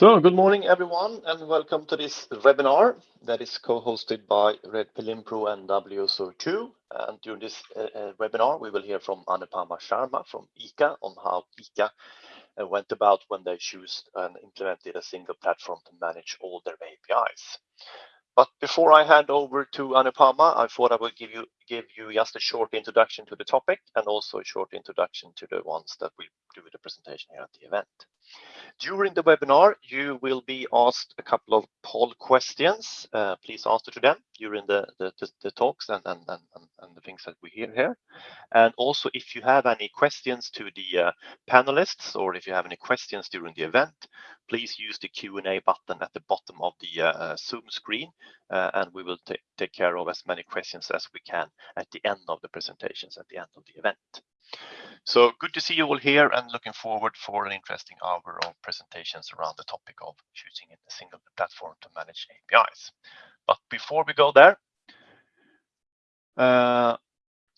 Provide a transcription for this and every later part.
So good morning, everyone, and welcome to this webinar that is co-hosted by Redpill Linpro and WSO2. And during this uh, uh, webinar, we will hear from Anupama Sharma from ICA on how ICA uh, went about when they chose and implemented a single platform to manage all their APIs. But before I hand over to Anupama, I thought I would give you give you just a short introduction to the topic and also a short introduction to the ones that will do the presentation here at the event. During the webinar, you will be asked a couple of poll questions. Uh, please answer to them during the, talks and, the things that we hear here. And also, if you have any questions to the uh, panelists or if you have any questions during the event, please use the Q&A button at the bottom of the uh, Zoom screen, and we will take care of as many questions as we can at the end of the presentations, at the end of the event. So good to see you all here and looking forward for an interesting hour of presentations around the topic of choosing a single platform to manage APIs. But before we go there, uh,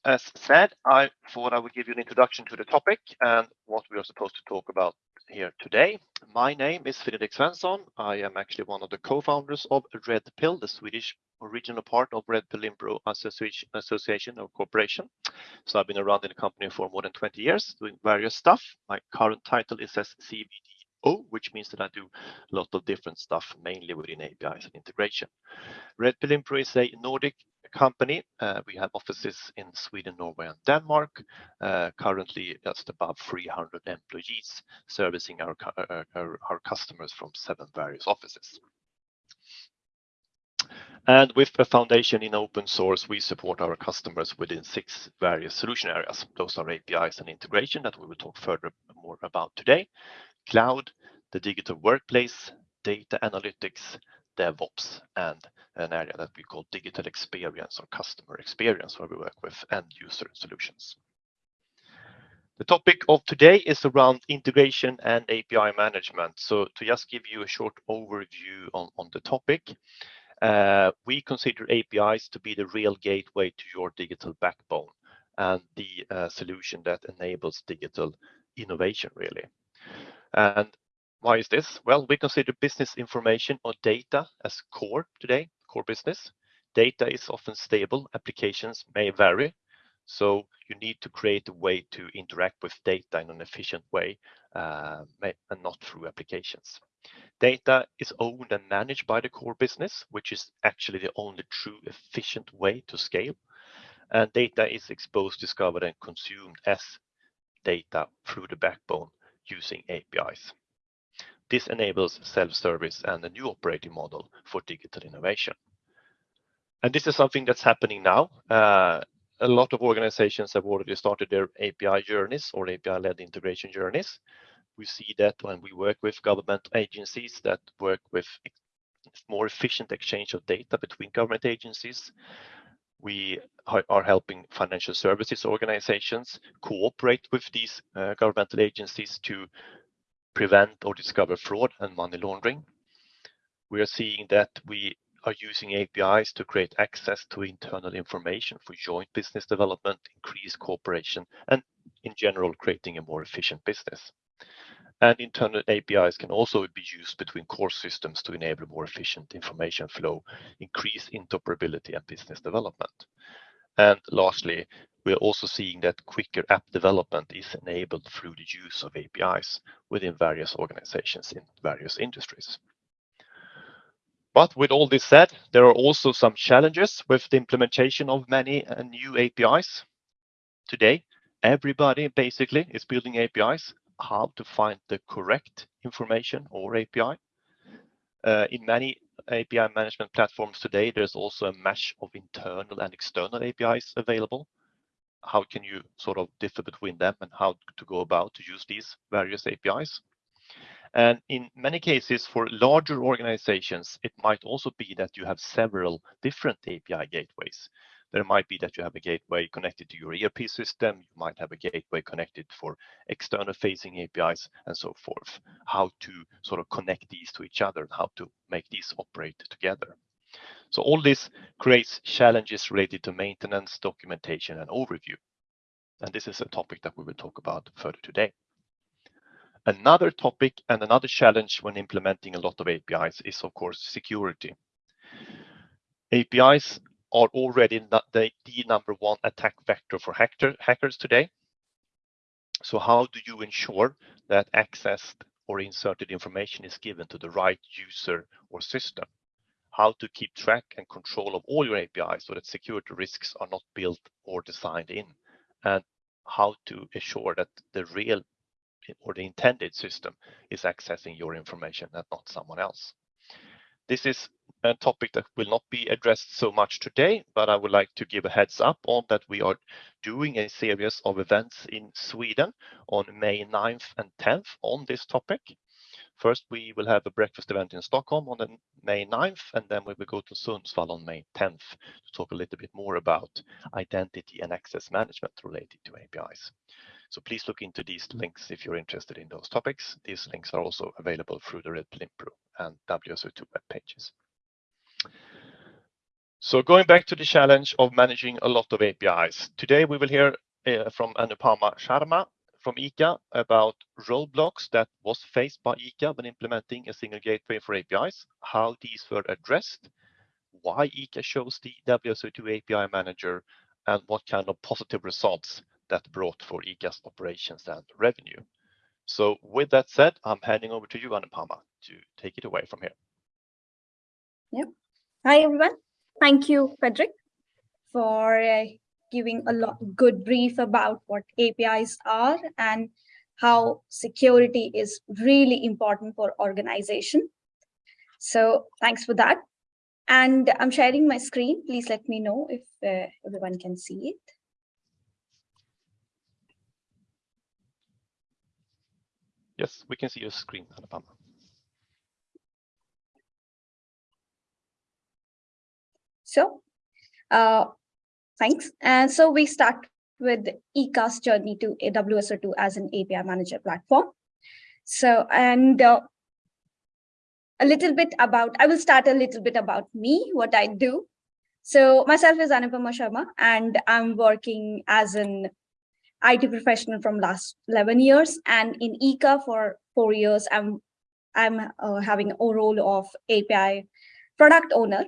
as said, I thought I would give you an introduction to the topic and what we are supposed to talk about here today. My name is Fredrik Svensson. I am actually one of the co-founders of Red Pill, the Swedish original part of Redpill Linpro Association, Association or Corporation. So I've been around in the company for more than 20 years doing various stuff. My current title is as CVDO, which means that I do a lot of different stuff, mainly within APIs and integration. Redpill Linpro is a Nordic company. Uh, we have offices in Sweden, Norway, and Denmark. Uh, currently, just above 300 employees servicing our, uh, our, customers from seven various offices. And with a foundation in open source, we support our customers within six various solution areas. Those are APIs and integration that we will talk further more about today, cloud, the digital workplace, data analytics, DevOps, and an area that we call digital experience or customer experience, where we work with end user solutions. The topic of today is around integration and API management. So to just give you a short overview on, on the topic, uh, we consider APIs to be the real gateway to your digital backbone and the uh, solution that enables digital innovation, really. And why is this? Well, we consider business information or data as core today, core business. Data is often stable, applications may vary. So you need to create a way to interact with data in an efficient way uh, and not through applications. Data is owned and managed by the core business, which is actually the only true efficient way to scale. And data is exposed, discovered, and consumed as data through the backbone using APIs. This enables self-service and a new operating model for digital innovation. And this is something that's happening now. Uh, a lot of organizations have already started their API journeys or API-led integration journeys. We see that when we work with government agencies that work with more efficient exchange of data between government agencies. We are helping financial services organizations cooperate with these uh, governmental agencies to prevent or discover fraud and money laundering. We are seeing that we are using APIs to create access to internal information for joint business development, increased cooperation, and in general, creating a more efficient business. And internal APIs can also be used between core systems to enable more efficient information flow, increase interoperability and business development. And lastly, we are also seeing that quicker app development is enabled through the use of APIs within various organizations in various industries. But with all this said, there are also some challenges with the implementation of many uh, new APIs. Today, everybody basically is building APIs, how to find the correct information or API. Uh, in many API management platforms today, there's also a mesh of internal and external APIs available. How can you sort of differ between them and how to go about to use these various APIs? And in many cases, for larger organizations, it might also be that you have several different API gateways. There might be that you have a gateway connected to your ERP system. You might have a gateway connected for external facing APIs and so forth. How to sort of connect these to each other and how to make these operate together. So all this creates challenges related to maintenance, documentation, and overview. And this is a topic that we will talk about further today. Another topic and another challenge when implementing a lot of APIs is, of course, security. APIs are already the, the number one attack vector for hacker, hackers today. So how do you ensure that accessed or inserted information is given to the right user or system? How to keep track and control of all your APIs so that security risks are not built or designed in? And how to ensure that the real or the intended system is accessing your information and not someone else. This is a topic that will not be addressed so much today, but I would like to give a heads up on that we are doing a series of events in Sweden on May 9th and 10th on this topic. First, we will have a breakfast event in Stockholm on the May 9th, and then we will go to Sundsvall on May 10th to talk a little bit more about identity and access management related to APIs. So please look into these links if you're interested in those topics. These links are also available through the Redpill Linpro and WSO2 web pages. So going back to the challenge of managing a lot of APIs. Today we will hear uh, from Anupama Sharma from ICA about roadblocks that was faced by ICA when implementing a single gateway for APIs, how these were addressed, why ICA chose the WSO2 API manager, and what kind of positive results that brought for ICA's operations and revenue. So with that said, I'm handing over to you, Anupama, to take it away from here. Yep. Hi, everyone. Thank you, Frederick, for uh, giving a lot good brief about what APIs are and how security is really important for organization. So thanks for that. And I'm sharing my screen. Please let me know if uh, everyone can see it. Yes, we can see your screen, Anupama. So, uh, thanks. And so we start with ICA's journey to WSO2 as an API manager platform. So, and uh, a little bit about, I will start a little bit about me, what I do. So myself is Anupama Sharma, and I'm working as an IT professional from last 11 years. And in ICA for four years, I'm, I'm uh, having a role of API product owner.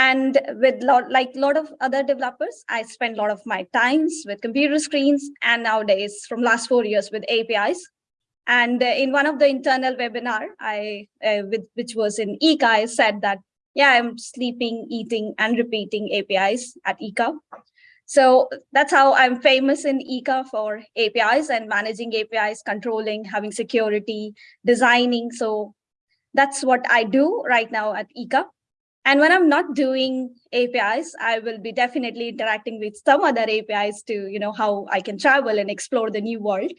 And with lot, like a lot of other developers, I spend a lot of my times with computer screens and nowadays from last four years with APIs. And uh, in one of the internal webinar, I uh, with, which was in ICA, I said that, yeah, I'm sleeping, eating, and repeating APIs at ICA. So that's how I'm famous in ICA for APIs and managing APIs, controlling, having security, designing. So that's what I do right now at ICA. And when I'm not doing APIs, I will be definitely interacting with some other APIs to, you know, how I can travel and explore the new world.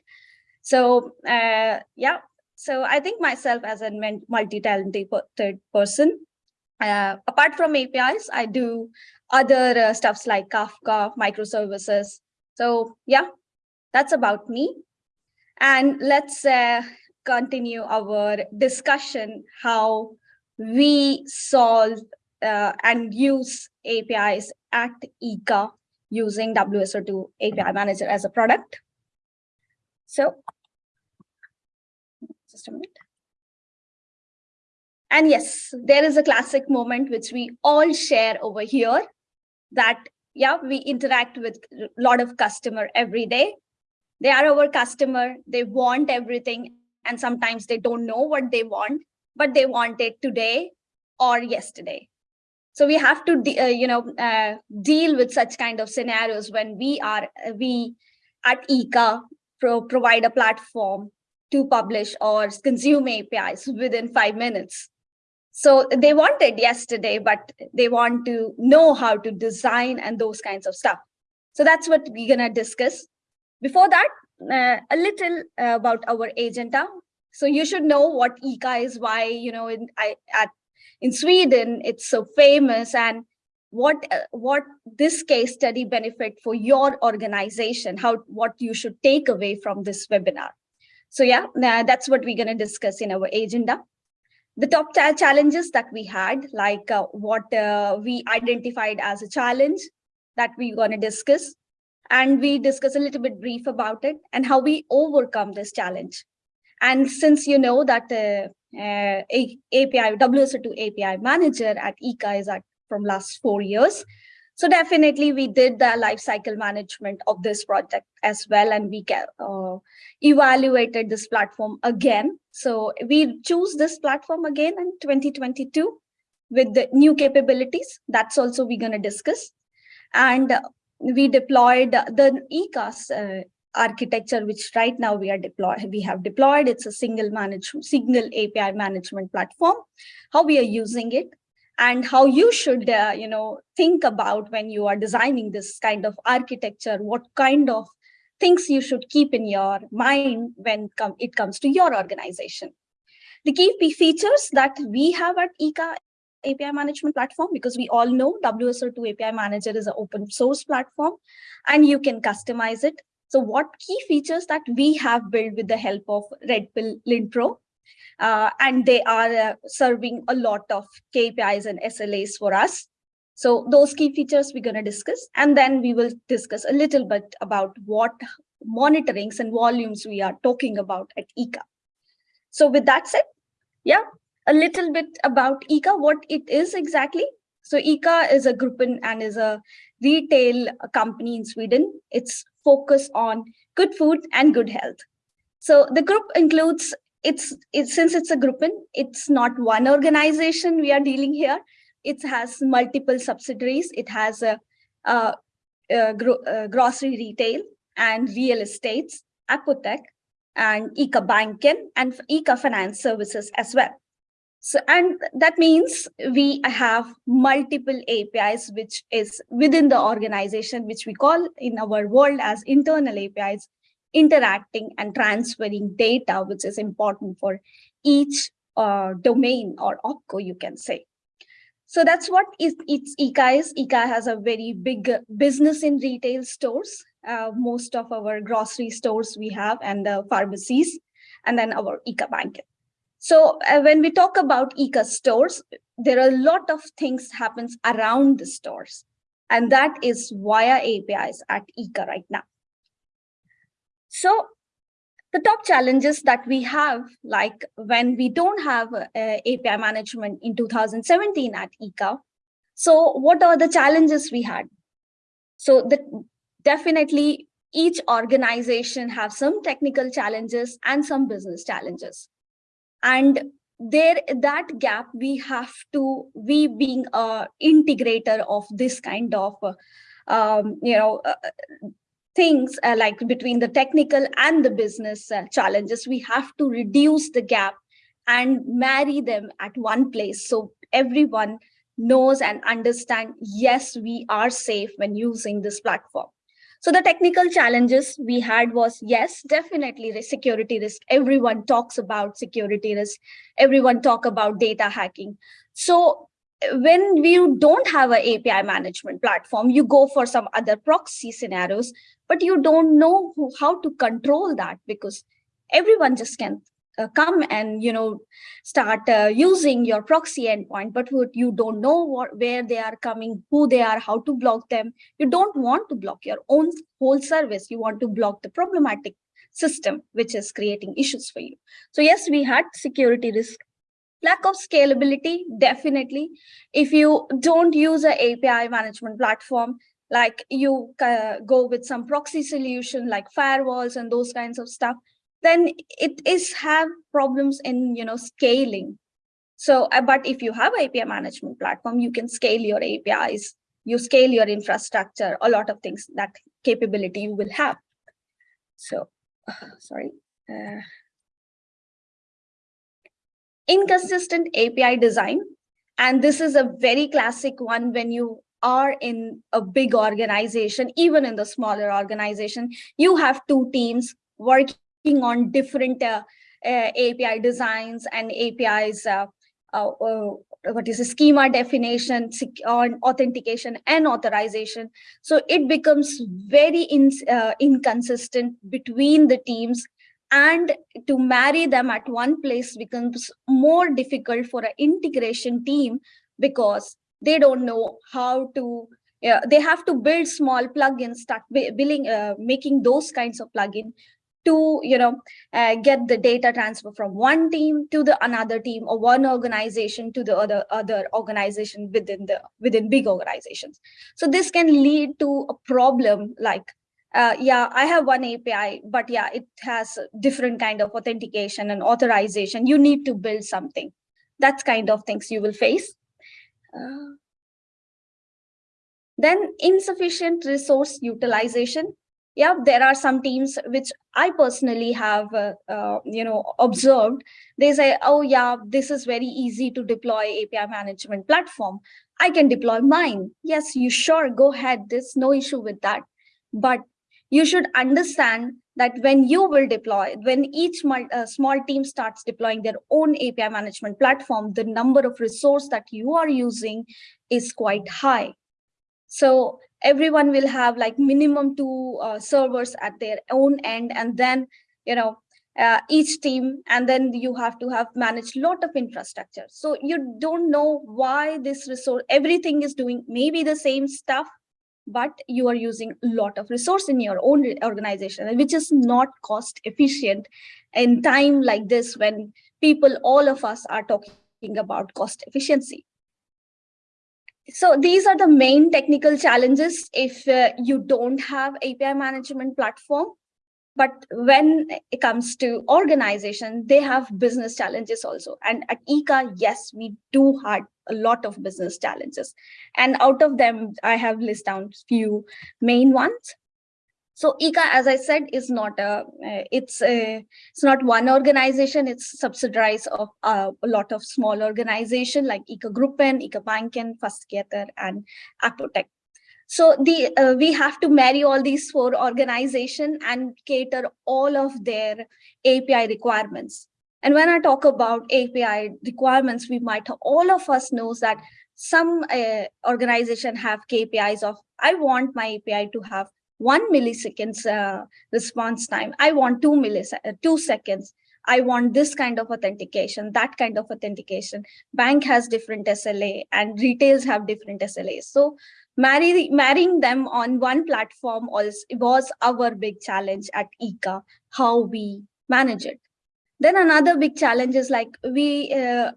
So uh, yeah, so I think myself as a multi-talented person, uh, apart from APIs, I do other uh, stuffs like Kafka, microservices. So yeah, that's about me. And let's uh, continue our discussion how we solve uh, and use APIs at ICA using WSO2 API Manager as a product. So just a minute. And yes, there is a classic moment which we all share over here that, yeah, we interact with a lot of customer every day. They are our customer, they want everything, and sometimes they don't know what they want, but they want it today or yesterday. So we have to, uh, you know, uh, deal with such kind of scenarios when we are, uh, we at ICA pro provide a platform to publish or consume APIs within five minutes. So they wanted yesterday, but they want to know how to design and those kinds of stuff. So that's what we're gonna discuss. Before that, uh, a little uh, about our agenda. So you should know what ICA is, why, you know, in, I, at, in Sweden, it's so famous and what uh, what this case study benefit for your organization, how what you should take away from this webinar. So yeah, that's what we're going to discuss in our agenda the top challenges that we had, like uh, what uh, we identified as a challenge that we're going to discuss. And we discuss a little bit brief about it and how we overcome this challenge. And since you know that the uh, API, WSO2 API manager at ICA is at from last four years. So definitely we did the life cycle management of this project as well. And we uh, evaluated this platform again. So we choose this platform again in 2022 with the new capabilities. That's also we're going to discuss. And we deployed the ICA's uh, architecture, which right now we are deployed, we have deployed. It's a single management, single API management platform, how we are using it and how you should, uh, you know, think about when you are designing this kind of architecture, what kind of things you should keep in your mind when it comes to your organization. The key features that we have at ICA API management platform because we all know WSO2 API manager is an open source platform and you can customize it. So what key features that we have built with the help of Red Pill LintPro uh, and they are uh, serving a lot of KPIs and SLAs for us. So those key features we're going to discuss and then we will discuss a little bit about what monitorings and volumes we are talking about at ICA. So with that said, yeah, a little bit about ICA, what it is exactly. So ICA is a group and is a retail company in Sweden. It's focused on good food and good health. So the group includes, it's, it's since it's a group, it's not one organization we are dealing here. It has multiple subsidiaries. It has a, a, a, gro a grocery retail and real estates, Apotek, and ICA Banken and ICA Finance Services as well. So, and that means we have multiple APIs, which is within the organization, which we call in our world as internal APIs, interacting and transferring data, which is important for each uh, domain or OPCO, you can say. So that's what is, it's ICA is. ICA has a very big business in retail stores. Uh, most of our grocery stores we have and the pharmacies, and then our ICA Bank. So uh, when we talk about ICA stores, there are a lot of things happens around the stores. And that is via APIs at ICA right now. So the top challenges that we have, like when we don't have uh, API management in 2017 at ICA, so what are the challenges we had? So the, definitely each organization have some technical challenges and some business challenges and there that gap we have to we being a integrator of this kind of um, you know uh, things uh, like between the technical and the business uh, challenges we have to reduce the gap and marry them at one place. So everyone knows and understand yes we are safe when using this platform so the technical challenges we had was, yes, definitely the security risk. Everyone talks about security risk. Everyone talk about data hacking. So eh, when you don't have an API management platform, you go for some other proxy scenarios, but you don't know how to control that because everyone just can uh, come and you know start uh, using your proxy endpoint but you don't know what where they are coming who they are how to block them. You don't want to block your own whole service. You want to block the problematic system which is creating issues for you. So yes we had security risk. Lack of scalability definitely. If you don't use an api management platform like you uh, go with some proxy solution like firewalls and those kinds of stuff then it is have problems in you know scaling. So uh, but if you have api management platform you can scale your apis you scale your infrastructure a lot of things that capability you will have. So sorry uh, inconsistent api design and this is a very classic one when you are in a big organization even in the smaller organization you have two teams working on different uh, uh, API designs and APIs, uh, what is a schema definition, on authentication and authorization. So it becomes very in, inconsistent between the teams and to marry them at one place becomes more difficult for an integration team because they don't know how to uh, they have to build small plugins start building uh, making those kinds of plugin to you know uh, get the data transfer from one team to the another team or one organization to the other other organization within the within big organizations. So this can lead to a problem like uh, yeah i have one api but yeah it has different kind of authentication and authorization. You need to build something. That's kind of things you will face. Uh, then insufficient resource utilization yeah there are some teams which i personally have uh, uh, you know observed. They say oh yeah this is very easy to deploy api management platform. I can deploy mine. Yes you sure go ahead. There's no issue with that. But you should understand that when you will deploy when each uh, small team starts deploying their own api management platform the number of resource that you are using is quite high. So everyone will have like minimum two uh, servers at their own end and then you know uh, each team and then you have to have managed lot of infrastructure. So you don't know why this resource everything is doing maybe the same stuff but you are using a lot of resource in your own organization which is not cost efficient in time like this when people all of us are talking about cost efficiency so these are the main technical challenges if uh, you don't have API management platform. But when it comes to organization, they have business challenges also. And at ICA, yes, we do have a lot of business challenges. And out of them, I have listed down few main ones. So ICA, as I said, is not a, uh, it's a, it's not one organization, it's subsidiaries of uh, a lot of small organization like ICA Gruppen, ICA Banken, Fastigheter, and Apotek. So the uh, we have to marry all these four organization and cater all of their API requirements. And when I talk about API requirements, we might all of us knows that some uh, organization have KPIs of I want my API to have one milliseconds uh, response time. I want two millis uh, two seconds. I want this kind of authentication, that kind of authentication. Bank has different SLA and retails have different SLAs. So marry, marrying them on one platform was, was our big challenge at ICA, how we manage it. Then another big challenge is like we uh,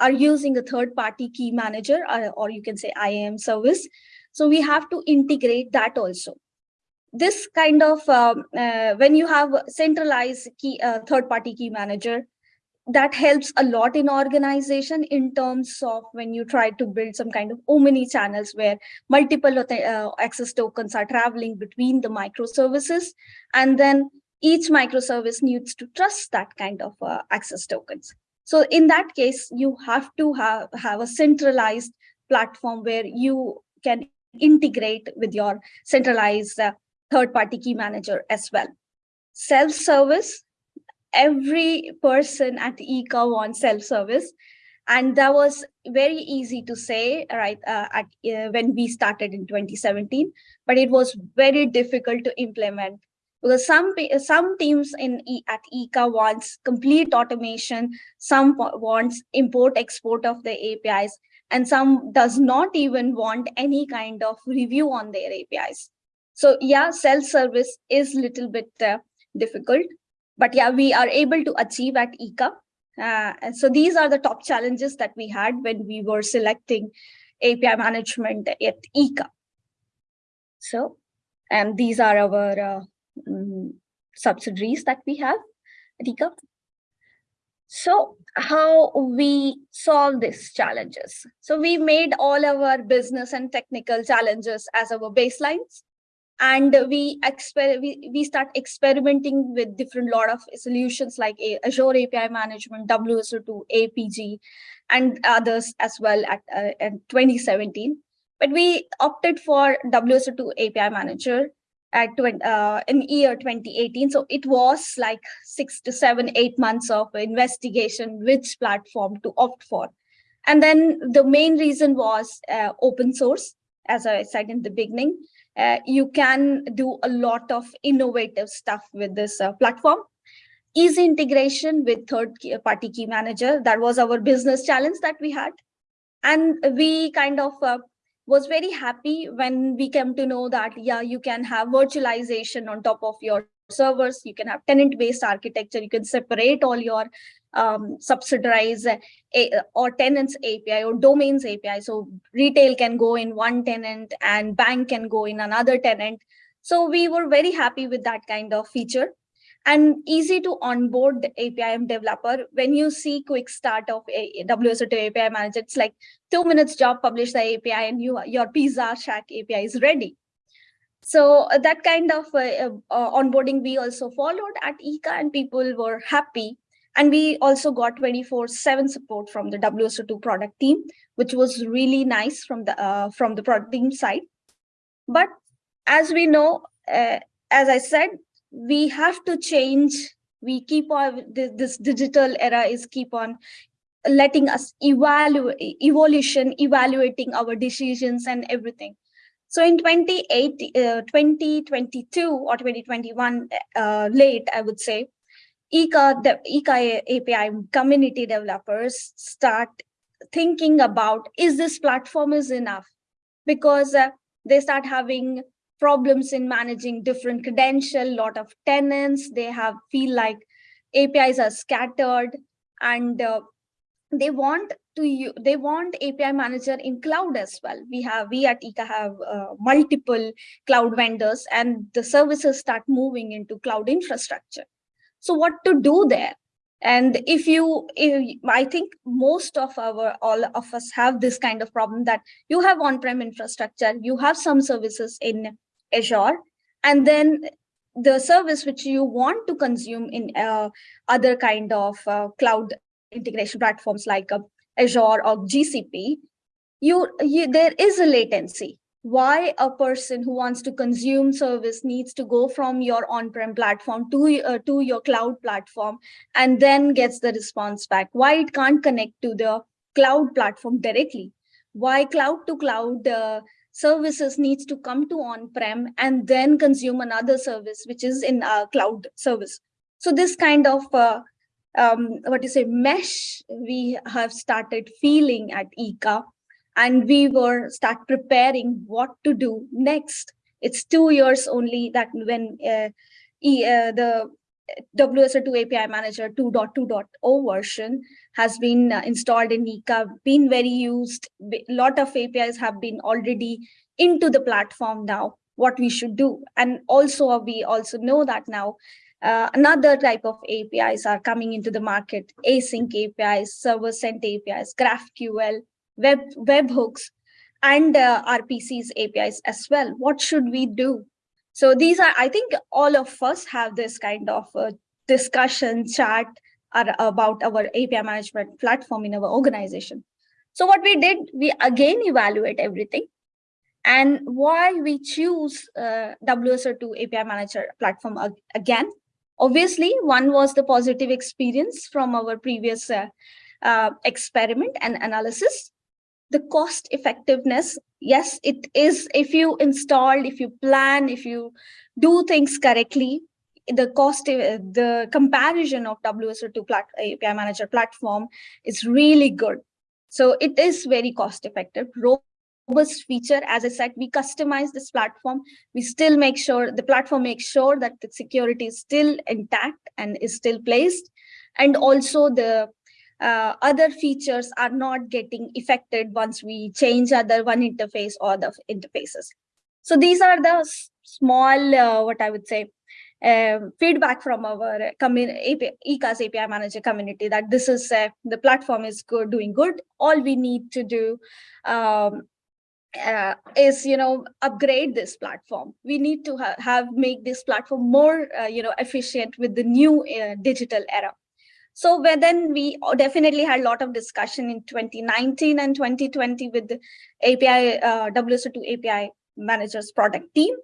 are using a third party key manager or, uh, or you can say IAM service. So we have to integrate that also this kind of um, uh, when you have centralized key uh, third party key manager that helps a lot in organization in terms of when you try to build some kind of omni channels where multiple uh, access tokens are traveling between the microservices and then each microservice needs to trust that kind of uh, access tokens. So in that case you have to have have a centralized platform where you can integrate with your centralized uh, third party key manager as well. Self-service, every person at ICA wants self-service. And that was very easy to say, right, uh, at, uh, when we started in 2017, but it was very difficult to implement because some some teams in at ICA wants complete automation, some wants import export of the APIs, and some does not even want any kind of review on their APIs. So yeah, self-service is a little bit uh, difficult, but yeah, we are able to achieve at ICA. Uh, so these are the top challenges that we had when we were selecting API management at ICA. So, and these are our uh, um, subsidiaries that we have at ICA. So how we solve these challenges. So we made all our business and technical challenges as our baselines and we exper we, we start experimenting with different lot of solutions like azure api management wso2 apg and others as well at, uh, in 2017 but we opted for wso2 api manager at uh, in year 2018 so it was like six to seven eight months of investigation which platform to opt for. And then the main reason was uh, open source as i said in the beginning uh, you can do a lot of innovative stuff with this uh, platform. Easy integration with third party key manager. That was our business challenge that we had. And we kind of uh, was very happy when we came to know that, yeah, you can have virtualization on top of your servers, you can have tenant-based architecture, you can separate all your um, subsidiaries uh, or tenants API or domains API. So retail can go in one tenant and bank can go in another tenant. So we were very happy with that kind of feature and easy to onboard the APIM developer. When you see quick start of a WSO2 API manager, it's like two minutes job, publish the API and you, your Pizza Shack API is ready. So uh, that kind of uh, uh, onboarding we also followed at ICA and people were happy. And we also got 24 seven support from the WSO2 product team, which was really nice from the, uh, from the product team side. But as we know, uh, as I said, we have to change we keep on this, this digital era is keep on letting us evaluate evolution evaluating our decisions and everything so in 28 uh, 2022 or 2021 uh, late i would say ICA, the ICA API community developers start thinking about, is this platform is enough? Because uh, they start having problems in managing different credential, lot of tenants. They have feel like APIs are scattered and uh, they want to they want API manager in cloud as well. We have we at ICA have uh, multiple cloud vendors and the services start moving into cloud infrastructure. So what to do there? And if you, if, I think most of our, all of us have this kind of problem that you have on-prem infrastructure, you have some services in Azure, and then the service which you want to consume in uh, other kind of uh, cloud integration platforms like uh, Azure or GCP, you, you there is a latency. Why a person who wants to consume service needs to go from your on-prem platform to, uh, to your cloud platform and then gets the response back? Why it can't connect to the cloud platform directly? Why cloud to cloud uh, services needs to come to on-prem and then consume another service, which is in a cloud service. So this kind of, uh, um, what you say, mesh, we have started feeling at ICA and we were start preparing what to do next. It's two years only that when uh, e, uh, the WSO2 API Manager 2.2.0 version has been uh, installed in ICA, been very used. A lot of APIs have been already into the platform now, what we should do. And also, we also know that now uh, another type of APIs are coming into the market, async APIs, server-sent APIs, GraphQL, web, webhooks, and uh, RPCs APIs as well. What should we do? So these are, I think all of us have this kind of uh, discussion chat about our API management platform in our organization. So what we did, we again evaluate everything and why we choose uh, WSO2 API manager platform again. Obviously, one was the positive experience from our previous uh, uh, experiment and analysis the cost effectiveness yes it is if you install if you plan if you do things correctly the cost uh, the comparison of wso2 plat api manager platform is really good. So it is very cost effective. Robust feature as i said we customize this platform. We still make sure the platform makes sure that the security is still intact and is still placed. And also the uh, other features are not getting affected once we change other one interface or the interfaces. So these are the small, uh, what I would say, uh, feedback from our API, ICA's API manager community that this is uh, the platform is good, doing good. All we need to do um, uh, is you know upgrade this platform we need to ha have make this platform more uh, you know efficient with the new uh, digital era so then we definitely had a lot of discussion in 2019 and 2020 with the API, uh, WSO2 API managers product team.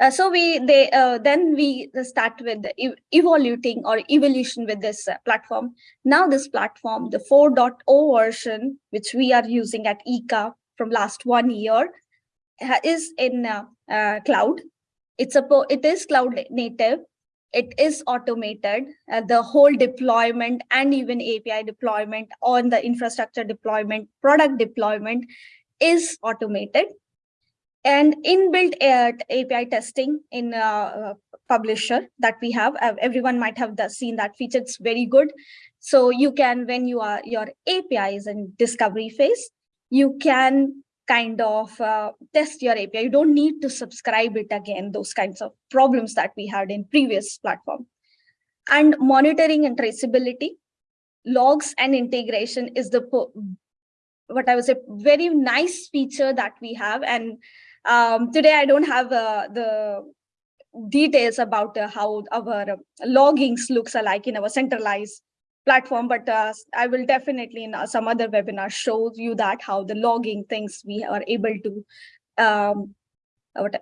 Uh, so we they uh, then we start with ev evaluating or evolution with this uh, platform. Now this platform, the 4.0 version, which we are using at ICA from last one year, is in uh, uh, cloud. It's a it is cloud native it is automated uh, the whole deployment and even api deployment on the infrastructure deployment product deployment is automated and inbuilt uh, api testing in uh, publisher that we have. Uh, everyone might have seen that feature. It's very good. So you can, when you are your API is in discovery phase, you can kind of uh, test your API. You don't need to subscribe it again, those kinds of problems that we had in previous platform. And monitoring and traceability, logs and integration is the what I was a very nice feature that we have. And um, today I don't have uh, the details about uh, how our loggings looks alike in our centralized platform, but uh, I will definitely in uh, some other webinar show you that how the logging things we are able to um,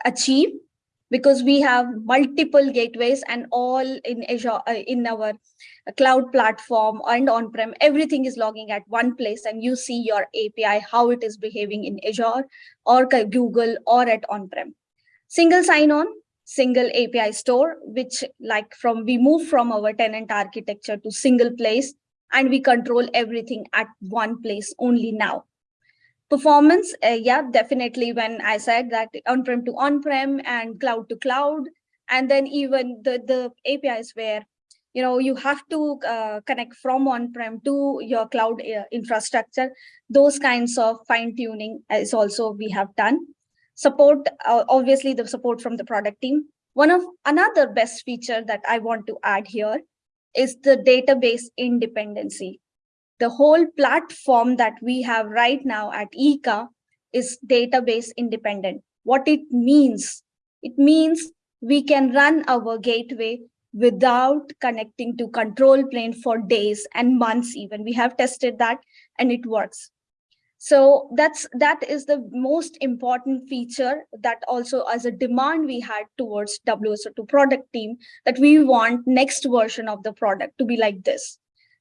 achieve because we have multiple gateways and all in Azure, uh, in our cloud platform and on-prem, everything is logging at one place and you see your API, how it is behaving in Azure or Google or at on-prem. Single sign-on, single API store, which like from we move from our tenant architecture to single place and we control everything at one place only now. Performance, uh, yeah, definitely when I said that on-prem to on-prem and cloud to cloud, and then even the, the APIs where you know you have to uh, connect from on-prem to your cloud uh, infrastructure those kinds of fine tuning is also we have done support uh, obviously the support from the product team. One of another best feature that i want to add here is the database independency. The whole platform that we have right now at ICA is database independent. What it means it means we can run our gateway without connecting to control plane for days and months even. We have tested that and it works so that's that is the most important feature that also as a demand we had towards WSO2 product team that we want next version of the product to be like this.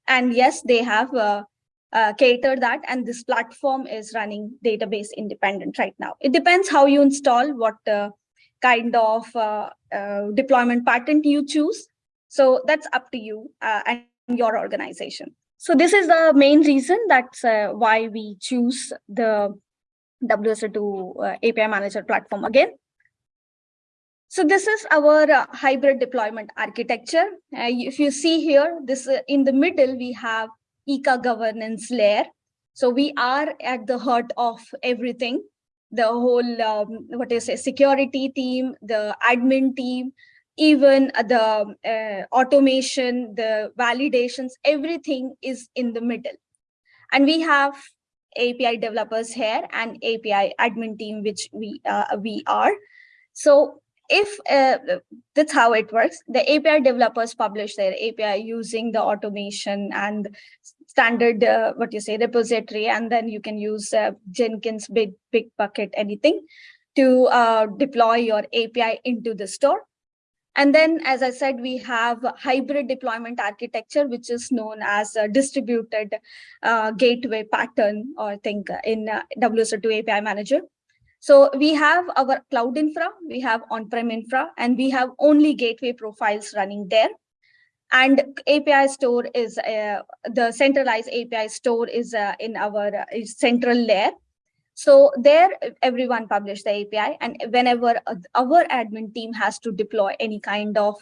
And yes, they have uh, uh, catered that and this platform is running database independent right now. It depends how you install, what uh, kind of uh, uh, deployment pattern you choose. So that's up to you uh, and your organization. So this is the main reason that's uh, why we choose the WSO2 uh, API Manager platform again. So this is our uh, hybrid deployment architecture. Uh, if you see here, this uh, in the middle, we have ICA governance layer. So we are at the heart of everything. The whole, um, what you say, security team, the admin team, even the uh, automation, the validations, everything is in the middle. And we have API developers here and API admin team, which we uh, we are. So if uh, that's how it works, the API developers publish their API using the automation and standard, uh, what you say, repository, and then you can use uh, Jenkins, Big, Big Bucket, anything to uh, deploy your API into the store. And then, as I said, we have hybrid deployment architecture, which is known as distributed uh, gateway pattern, or think in uh, WSO2 API Manager. So we have our cloud infra, we have on-prem infra, and we have only gateway profiles running there. And API store is uh, the centralized API store is uh, in our uh, central layer. So there, everyone publish the API, and whenever our admin team has to deploy any kind of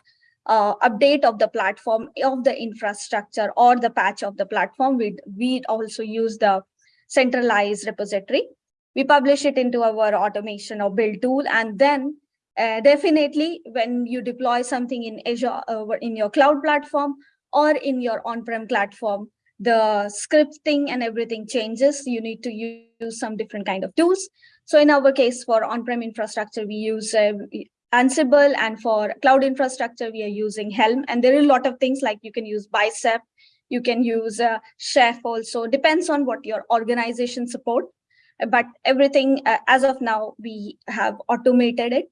uh, update of the platform, of the infrastructure, or the patch of the platform, we we also use the centralized repository. We publish it into our automation or build tool, and then uh, definitely when you deploy something in Azure, uh, in your cloud platform, or in your on-prem platform, the scripting and everything changes. You need to use some different kind of tools. So in our case, for on-prem infrastructure, we use uh, Ansible, and for cloud infrastructure, we are using Helm. And there are a lot of things like you can use Bicep, you can use uh, Chef also, depends on what your organization support. But everything, uh, as of now, we have automated it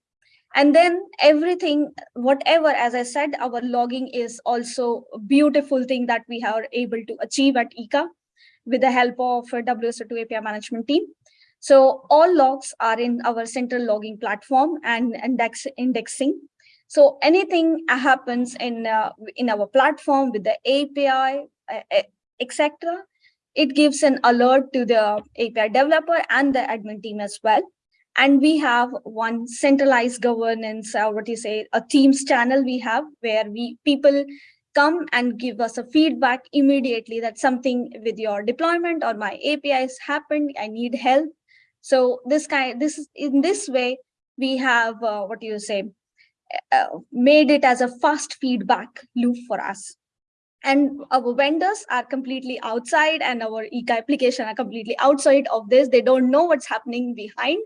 and then everything whatever as i said our logging is also a beautiful thing that we are able to achieve at ICA with the help of wso2 api management team. So all logs are in our central logging platform and index indexing. So anything happens in uh, in our platform with the api uh, etc it gives an alert to the api developer and the admin team as well. And we have one centralized governance, or what you say, a Teams channel we have where we people come and give us a feedback immediately that something with your deployment or my APIs happened, I need help. So this kind, this is in this way, we have uh, what do you say, uh, made it as a fast feedback loop for us. And our vendors are completely outside and our EK application are completely outside of this. They don't know what's happening behind,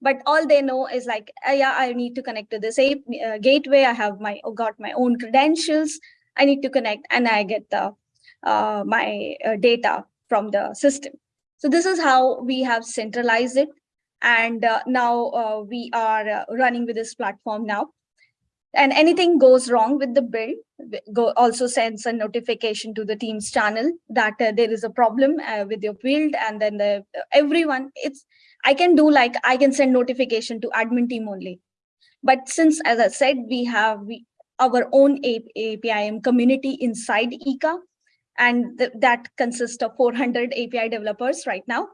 but all they know is like, uh, yeah, I need to connect to this uh, gateway. I have my got my own credentials. I need to connect and I get the uh, my uh, data from the system. So this is how we have centralized it. And uh, now uh, we are uh, running with this platform now. And anything goes wrong with the build, go also sends a notification to the Teams channel that uh, there is a problem with your build. And then the, everyone, it's I can do like I can send notification to admin team only. But since, as I said, we have we, our own APIM community inside ICA, and th that consists of 400 API developers right now.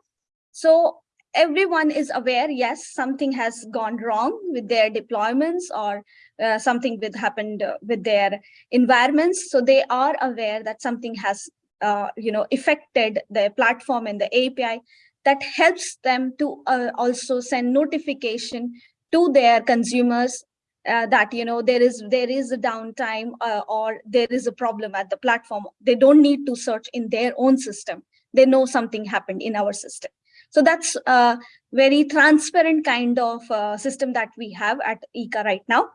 So everyone is aware, yes, something has gone wrong with their deployments or uh, something with happened uh, with their environments. So they are aware that something has, uh, you know, affected the platform and the API that helps them to uh, also send notification to their consumers uh, that you know there is there is a downtime uh, or there is a problem at the platform. They don't need to search in their own system. They know something happened in our system. So that's a very transparent kind of uh, system that we have at ICA right now.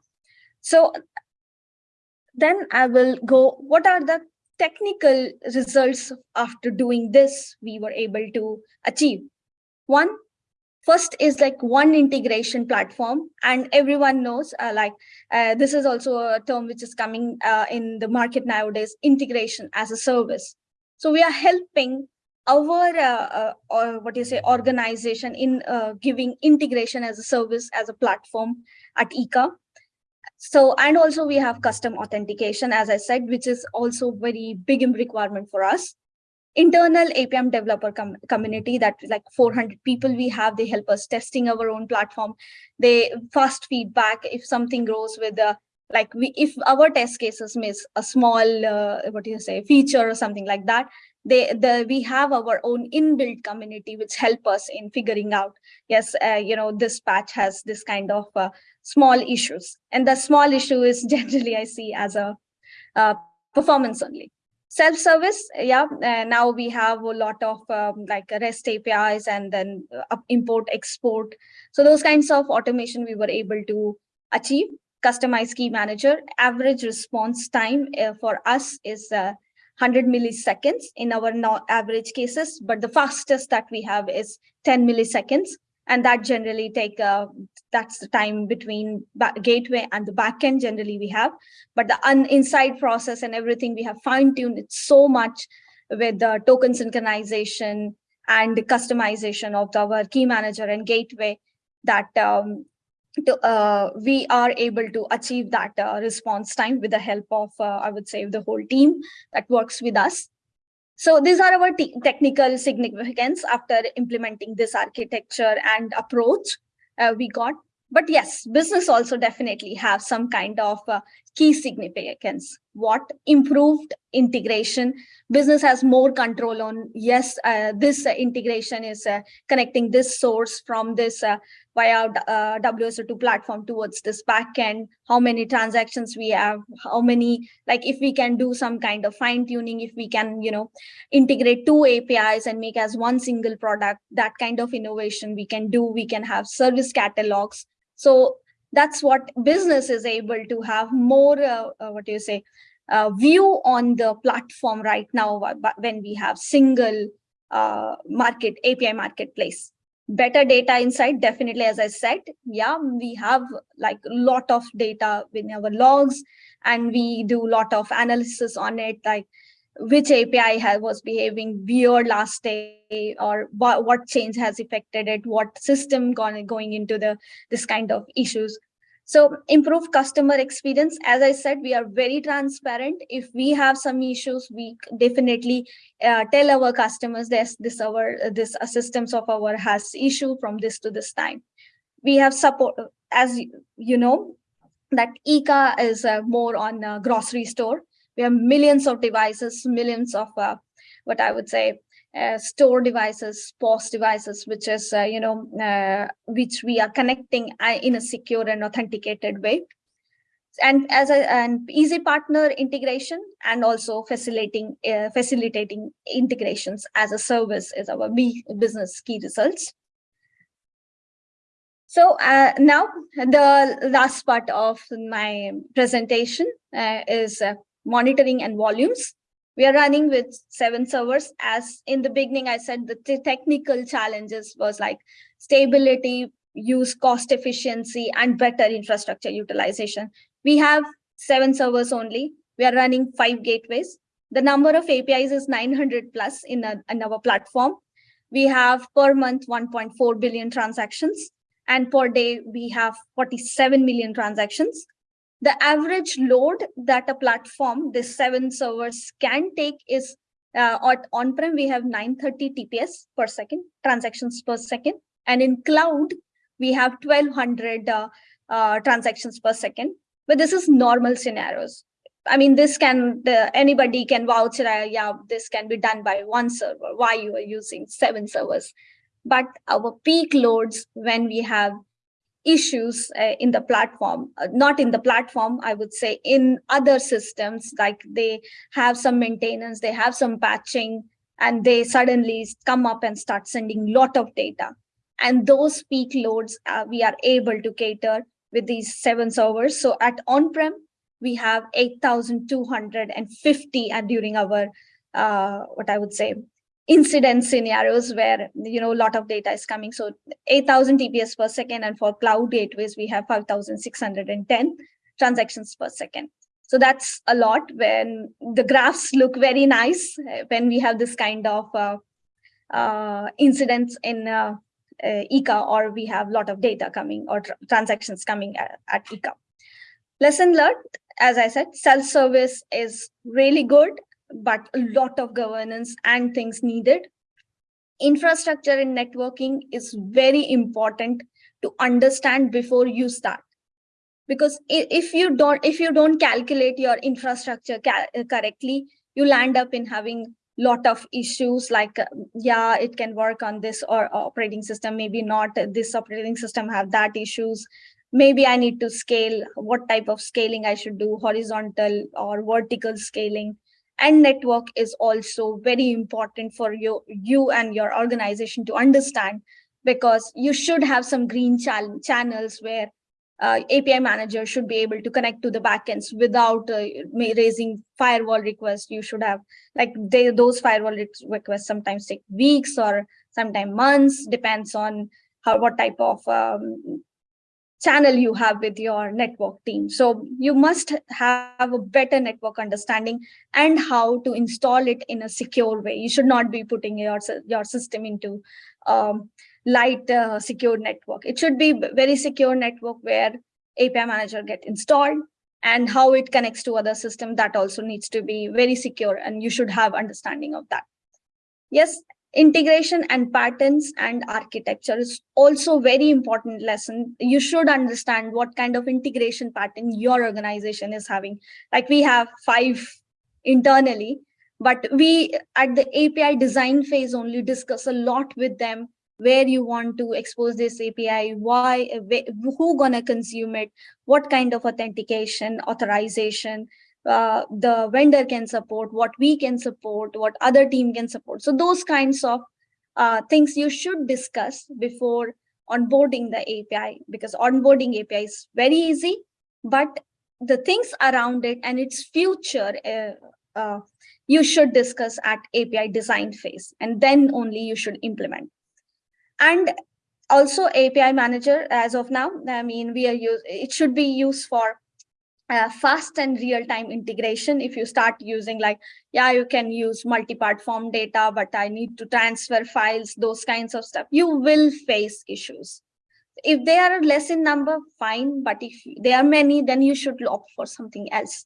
So then i will go what are the technical results after doing this we were able to achieve? One first is like one integration platform and everyone knows uh, like uh, this is also a term which is coming uh, in the market nowadays integration as a service. So we are helping our uh, uh, or what you say organization in uh, giving integration as a service as a platform at ICA. So and also we have custom authentication as i said which is also very big requirement for us internal APIM developer com community that like 400 people we have, they help us testing our own platform. They fast feedback if something goes with the, like we, if our test cases miss a small, uh, what do you say, feature or something like that, they, the, we have our own inbuilt community which help us in figuring out, yes, uh, you know, this patch has this kind of uh, small issues. And the small issue is generally I see as a uh, performance only self-service yeah uh, now we have a lot of um, like rest apis and then uh, import export. So those kinds of automation we were able to achieve. Customized key manager. Average response time uh, for us is 100 uh, milliseconds in our average cases. But the fastest that we have is 10 milliseconds and that generally take uh, that's the time between gateway and the backend generally we have but the inside process and everything we have fine-tuned it so much with the token synchronization and the customization of our key manager and gateway that um, to, uh, we are able to achieve that uh, response time with the help of, uh, I would say, the whole team that works with us. So these are our technical significance after implementing this architecture and approach uh, we got. But yes, business also definitely have some kind of uh, key significance. What improved integration? Business has more control on, yes, uh, this uh, integration is uh, connecting this source from this uh, via uh, WSO2 platform towards this backend, how many transactions we have, how many, like if we can do some kind of fine tuning, if we can, you know, integrate two APIs and make as one single product, that kind of innovation we can do. We can have service catalogs. So that's what business is able to have more, uh, uh, what do you say, uh, view on the platform right now when we have single uh, market API marketplace. Better data insight definitely as i said yeah we have like a lot of data in our logs and we do a lot of analysis on it like which api has, was behaving weird last day or what, what change has affected it what system gone going into the this kind of issues so improve customer experience. As I said, we are very transparent. If we have some issues, we definitely uh, tell our customers this, this our this systems of our has issue from this to this time. we have support, as you know, that ICA is uh, more on a grocery store. We have millions of devices, millions of uh, what I would say uh, store devices, POS devices, which is, uh, you know, uh, which we are connecting uh, in a secure and authenticated way. And as a, an easy partner integration and also facilitating uh, facilitating integrations as a service is our business key results. So uh, now the last part of my presentation is monitoring and volumes we are running with seven servers. As in the beginning i said the technical challenges was like stability use cost efficiency and better infrastructure utilization. We have seven servers only. We are running five gateways. The number of apis is 900 plus in, a, in our platform. We have per month 1.4 billion transactions and per day we have 47 million transactions the average load that a platform, this seven servers can take is uh, on-prem, we have 930 TPS per second, transactions per second. And in cloud, we have 1200 uh, uh, transactions per second. But this is normal scenarios. I mean, this can, uh, anybody can vouch, uh, yeah, this can be done by one server. Why you are using seven servers? But our peak loads, when we have issues uh, in the platform uh, not in the platform i would say in other systems like they have some maintenance they have some patching and they suddenly come up and start sending lot of data. And those peak loads uh, we are able to cater with these seven servers. So at on-prem we have 8250 and during our uh, what i would say incident scenarios where you know a lot of data is coming. So 8000 tps per second and for cloud gateways we have 5610 transactions per second. So that's a lot when the graphs look very nice when we have this kind of uh, uh, incidents in uh, uh, ICA or we have a lot of data coming or tr transactions coming at, at ICA. Lesson learned, as I said, self-service is really good but a lot of governance and things needed. Infrastructure and networking is very important to understand before you start. Because if you don't, if you don't calculate your infrastructure uh, correctly, you'll end up in having lot of issues like uh, yeah it can work on this or operating system maybe not this operating system have that issues maybe i need to scale what type of scaling i should do horizontal or vertical scaling and network is also very important for you you and your organization to understand because you should have some green channels where uh, API manager should be able to connect to the backends without uh, raising firewall requests. You should have like they, those firewall requests sometimes take weeks or sometimes months, depends on how what type of um, channel you have with your network team. So you must have a better network understanding and how to install it in a secure way. You should not be putting your, your system into um, light uh, secure network. It should be very secure network where API manager get installed and how it connects to other system that also needs to be very secure and you should have understanding of that. Yes, integration and patterns and architecture is also very important lesson. You should understand what kind of integration pattern your organization is having. Like we have five internally but we at the api design phase only discuss a lot with them where you want to expose this api why who gonna consume it what kind of authentication authorization uh, the vendor can support, what we can support, what other team can support. So those kinds of uh, things you should discuss before onboarding the API because onboarding API is very easy, but the things around it and its future, uh, uh, you should discuss at API design phase, and then only you should implement. And also API manager, as of now, I mean, we are use it should be used for uh, fast and real-time integration. If you start using like yeah you can use multi-part form data but i need to transfer files those kinds of stuff you will face issues. If they are less in number fine but if there are many then you should opt for something else.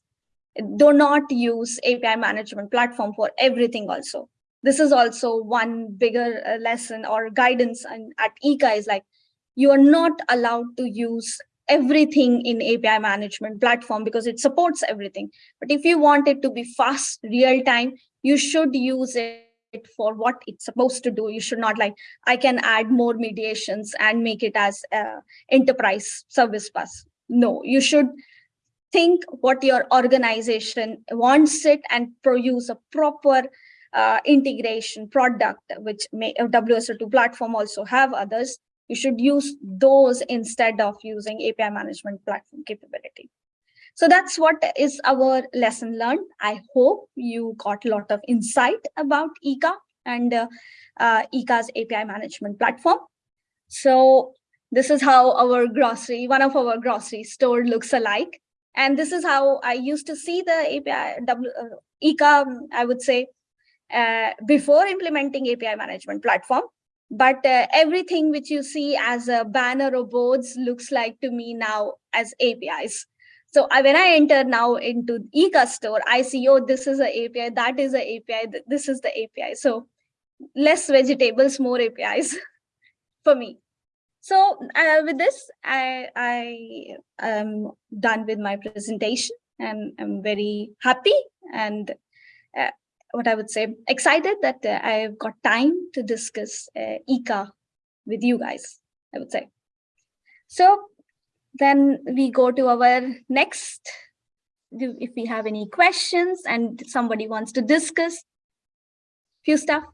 Do not use api management platform for everything also. This is also one bigger uh, lesson or guidance and at ICA is like you are not allowed to use everything in API management platform because it supports everything. But if you want it to be fast, real time, you should use it for what it's supposed to do. You should not like, I can add more mediations and make it as enterprise service bus. No, you should think what your organization wants it and produce a proper uh, integration product, which may WSO2 platform also have others you should use those instead of using API management platform capability. So that's what is our lesson learned. I hope you got a lot of insight about ICA and uh, uh, ICA's API management platform. So this is how our grocery, one of our grocery store looks alike. And this is how I used to see the API, w, uh, ICA, I would say, uh, before implementing API management platform but uh, everything which you see as a banner or boards looks like to me now as APIs. So I, when I enter now into ICA store, I see, oh, this is an API, that is an API, this is the API. So less vegetables, more APIs for me. So uh, with this, I, I am done with my presentation and I'm very happy and uh, what I would say, excited that uh, I've got time to discuss uh, ICA with you guys, I would say. So then we go to our next, if we have any questions and somebody wants to discuss few stuff.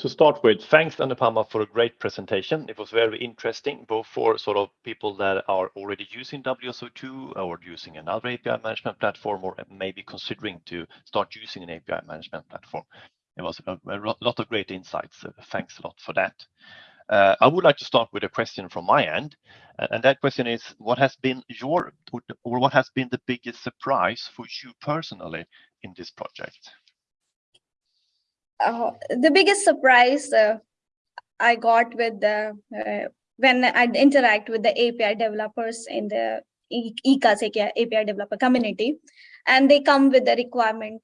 To start with, thanks Anupama for a great presentation. It was very interesting, both for sort of people that are already using WSO2 or using another API management platform or maybe considering to start using an API management platform. It was a, a lot of great insights. thanks a lot for that. Uh, I would like to start with a question from my end, and that question is, what has been your or what has been the biggest surprise for you personally in this project? Uh, the biggest surprise uh, I got with the uh, when I interact with the API developers in the ICA's API developer community, and they come with the requirement.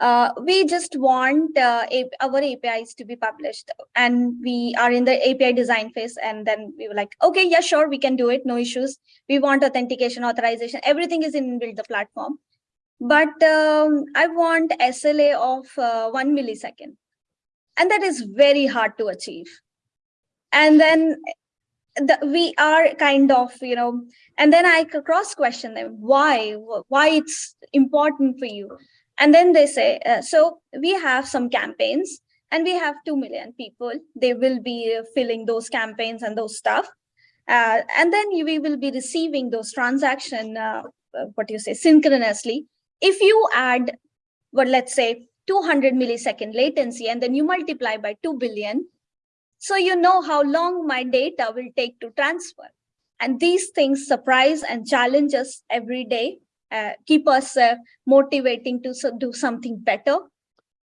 Uh, we just want uh, our APIs to be published, and we are in the API design phase. And then we were like, okay, yeah, sure, we can do it, no issues. We want authentication, authorization, everything is in build the platform but um, I want SLA of uh, one millisecond. And that is very hard to achieve. And then the, we are kind of, you know, and then I cross question them, why, why it's important for you. And then they say, uh, so we have some campaigns and we have 2 million people. They will be filling those campaigns and those stuff. Uh, and then we will be receiving those transaction, uh, what you say, synchronously if you add, well, let's say 200 millisecond latency, and then you multiply by 2 billion, so you know how long my data will take to transfer. And these things surprise and challenge us every day, uh, keep us uh, motivating to so do something better.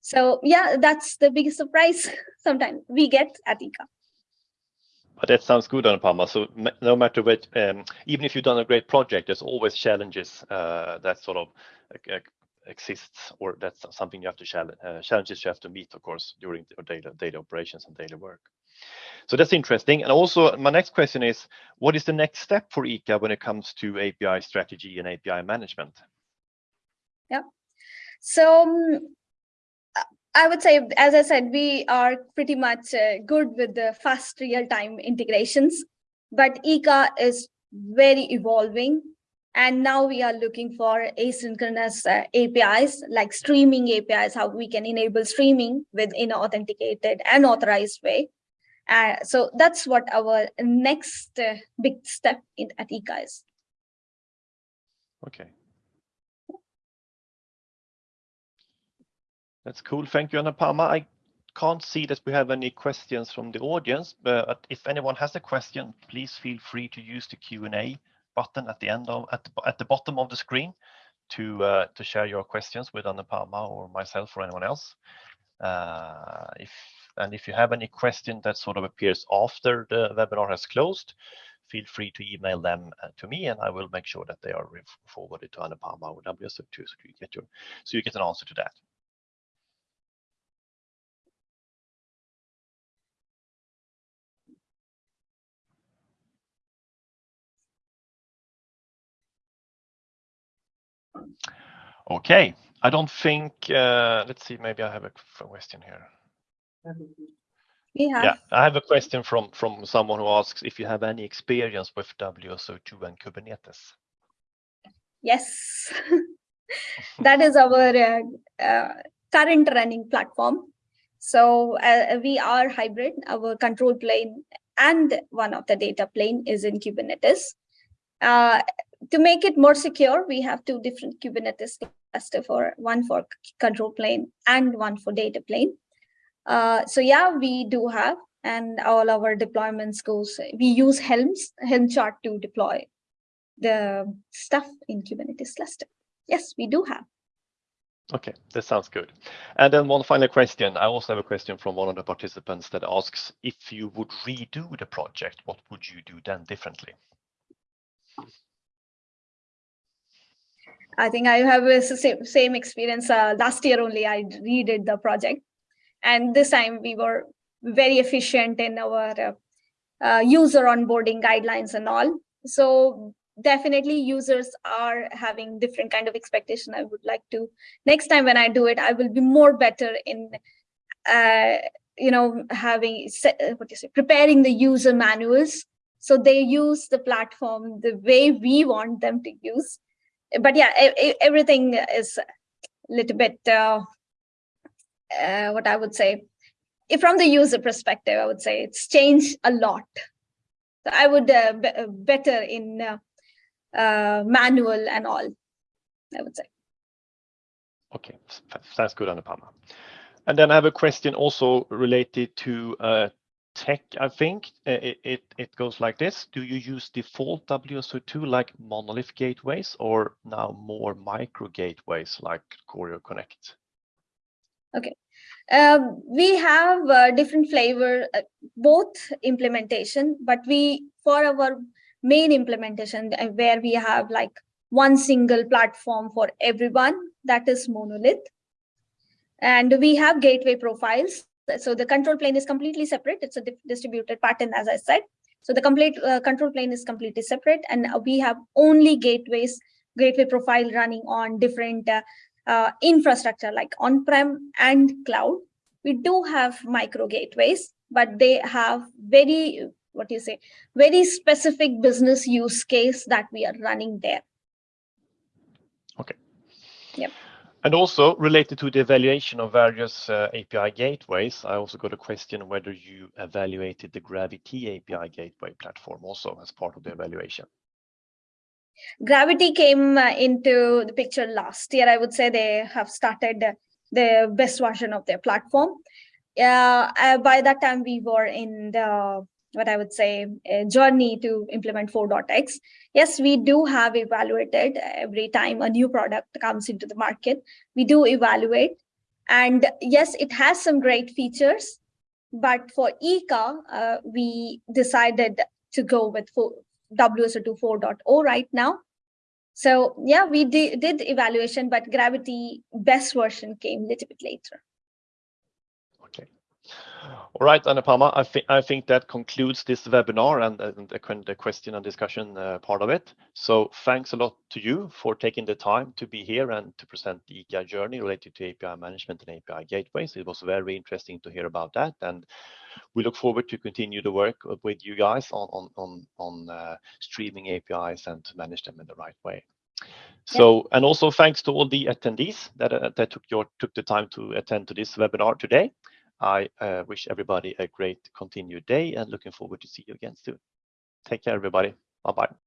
So yeah, that's the biggest surprise sometimes we get at ICA. But that sounds good, Anupama. So no matter what, um, even if you've done a great project, there's always challenges uh, that sort of exists, or that's something you have to challenge, uh, challenges you have to meet, of course, during your daily, daily operations and daily work. So that's interesting. And also, my next question is, what is the next step for ICA when it comes to API strategy and API management? Yeah. So um, I would say, as I said, we are pretty much uh, good with the fast real-time integrations, but ICA is very evolving. And now we are looking for asynchronous uh, APIs, like streaming APIs, how we can enable streaming within an authenticated and authorized way. Uh, so that's what our next uh, big step in, at ICA is. Okay, That's cool. Thank you, Anupama. I can't see that we have any questions from the audience, but if anyone has a question, please feel free to use the Q&A button at the end of at the, at the bottom of the screen to uh, to share your questions with Anupama or myself or anyone else. Uh, if and if you have any question that sort of appears after the webinar has closed, feel free to email them uh, to me and I will make sure that they are forwarded to Anupama or WSO2 so you get your so you get an answer to that. Okay, I don't think, uh, let's see, maybe I have a question here. Have. Yeah, I have a question from, from someone who asks if you have any experience with WSO2 and Kubernetes. Yes, that is our uh, uh, current running platform. So uh, we are hybrid. Our control plane and one of the data plane is in Kubernetes. Uh, to make it more secure, we have two different Kubernetes cluster for one for control plane and one for data plane. Uh, so yeah, we do have, and all our deployments goes, we use Helms, Helm chart to deploy the stuff in Kubernetes cluster. Yes, we do have. Okay, that sounds good. And then one final question. I also have a question from one of the participants that asks if you would redo the project, what would you do then differently? I think I have a same, same experience. Uh, last year only I redid the project. And this time we were very efficient in our uh, uh, user onboarding guidelines and all. So definitely users are having different kind of expectation i would like to next time when i do it i will be more better in uh, you know having what you say preparing the user manuals so they use the platform the way we want them to use but yeah everything is a little bit uh, uh, what i would say from the user perspective i would say it's changed a lot so i would uh, be better in uh, uh, manual and all, I would say. Okay, sounds good, Anupama. And then I have a question also related to uh, tech, I think. Uh, it, it, it goes like this. Do you use default WSO2 like monolith gateways or now more micro gateways like Choreo Connect? Okay. Um, we have uh, different flavor, uh, both implementation, but we, for our main implementation where we have like one single platform for everyone that is monolith and we have gateway profiles so the control plane is completely separate it's a distributed pattern as i said so the complete uh, control plane is completely separate and we have only gateways gateway profile running on different uh, uh, infrastructure like on-prem and cloud we do have micro gateways but they have very what do you say, very specific business use case that we are running there. Okay. Yep. And also related to the evaluation of various uh, API gateways, I also got a question whether you evaluated the Gravitee API gateway platform also as part of the evaluation. Gravitee came uh, into the picture last year. I would say they have started the best version of their platform. Uh, by that time, we were in the what I would say, a journey to implement 4.x. Yes, we do have evaluated every time a new product comes into the market. We do evaluate. And yes, it has some great features. But for ICA, uh, we decided to go with WSO2 4.0 right now. So yeah, we did, did evaluation, but Gravitee best version came a little bit later. All right, Anupama, I, th I think that concludes this webinar and, and the, the, question and discussion uh, part of it. So thanks a lot to you for taking the time to be here and to present the ICA journey related to API management and API gateways. It was very interesting to hear about that. And we look forward to continue the work with you guys on, on, on, on uh, streaming APIs and to manage them in the right way. So, and also thanks to all the attendees that, uh, that took your took the time to attend to this webinar today. I uh, wish everybody a great continued day and looking forward to see you again soon. Take care, everybody. Bye-bye.